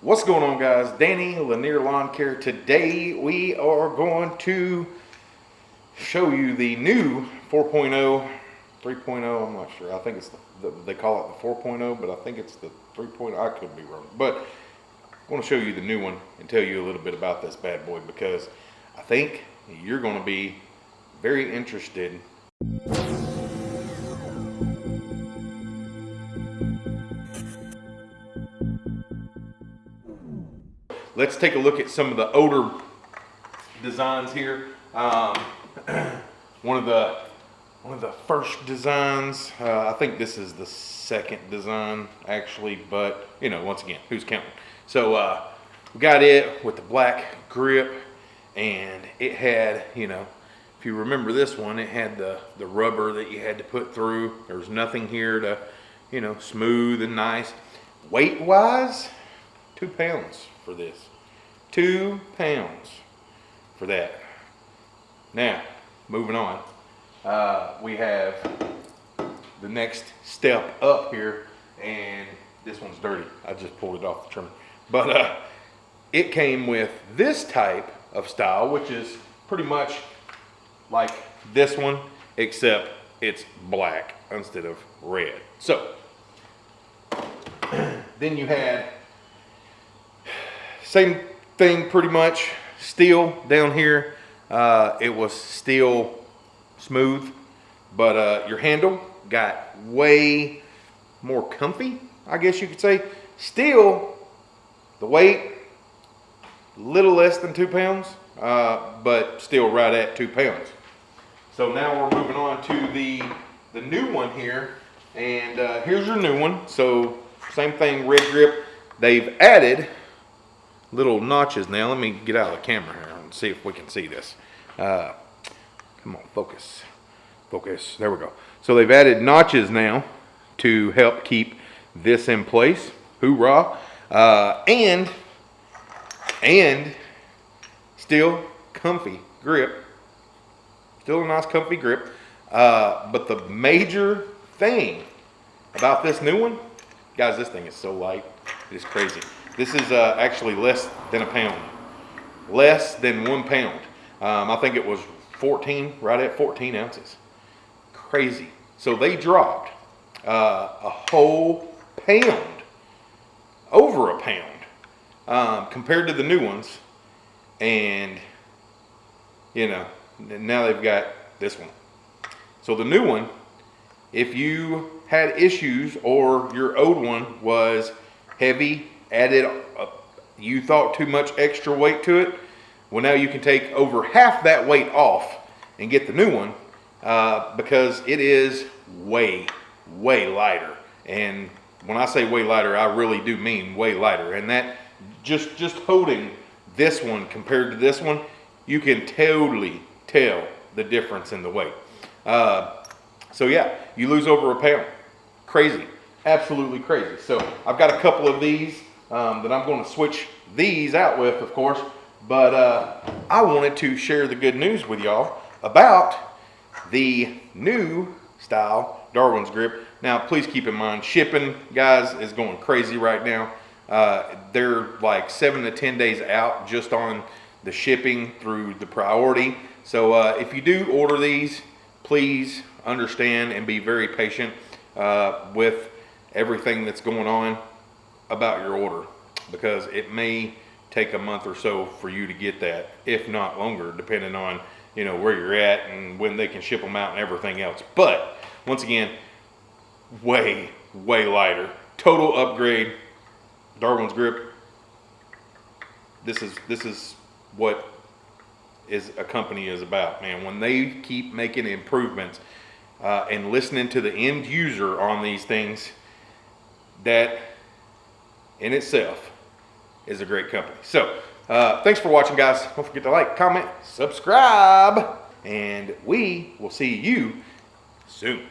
What's going on guys? Danny Lanier Lawn Care. Today we are going to show you the new 4.0, 3.0, I'm not sure. I think it's the, the they call it the 4.0, but I think it's the 3.0. I could be wrong. But I want to show you the new one and tell you a little bit about this bad boy because I think you're going to be very interested let's take a look at some of the older designs here. Um, one of the one of the first designs. Uh, I think this is the second design actually, but you know, once again, who's counting? So uh, we got it with the black grip, and it had you know. If you remember this one, it had the, the rubber that you had to put through. There was nothing here to, you know, smooth and nice. Weight wise, two pounds for this. Two pounds for that. Now, moving on. Uh, we have the next step up here, and this one's dirty. I just pulled it off the trimmer. But uh, it came with this type of style, which is pretty much like this one, except it's black instead of red. So, then you had same thing pretty much, steel down here. Uh, it was still smooth, but uh, your handle got way more comfy, I guess you could say. Still, the weight, little less than two pounds, uh, but still right at two pounds. So now we're moving on to the, the new one here. And uh, here's your new one. So same thing, red grip. They've added little notches now. Let me get out of the camera here and see if we can see this. Uh, come on, focus. Focus. There we go. So they've added notches now to help keep this in place. Hoorah. Uh, and, and still comfy grip. Still a nice comfy grip. Uh, but the major thing about this new one, guys, this thing is so light. It is crazy. This is uh, actually less than a pound. Less than one pound. Um, I think it was 14, right at 14 ounces. Crazy. So they dropped uh, a whole pound, over a pound, um, compared to the new ones. And, you know, now they've got this one. So the new one, if you had issues or your old one was heavy added, you thought too much extra weight to it. Well, now you can take over half that weight off and get the new one uh, because it is way, way lighter. And when I say way lighter, I really do mean way lighter. And that just, just holding this one compared to this one, you can totally tell the difference in the weight. Uh, so yeah, you lose over a pound. Crazy, absolutely crazy. So I've got a couple of these um, that I'm going to switch these out with, of course. But uh, I wanted to share the good news with y'all about the new style Darwin's grip. Now, please keep in mind, shipping, guys, is going crazy right now. Uh, they're like seven to 10 days out just on the shipping through the priority. So uh, if you do order these, please understand and be very patient uh, with everything that's going on about your order because it may take a month or so for you to get that, if not longer, depending on you know where you're at and when they can ship them out and everything else. But once again, way way lighter, total upgrade. Darwin's grip. This is this is what is a company is about, man. When they keep making improvements uh, and listening to the end user on these things, that in itself is a great company. So, uh, thanks for watching, guys. Don't forget to like, comment, subscribe, and we will see you soon.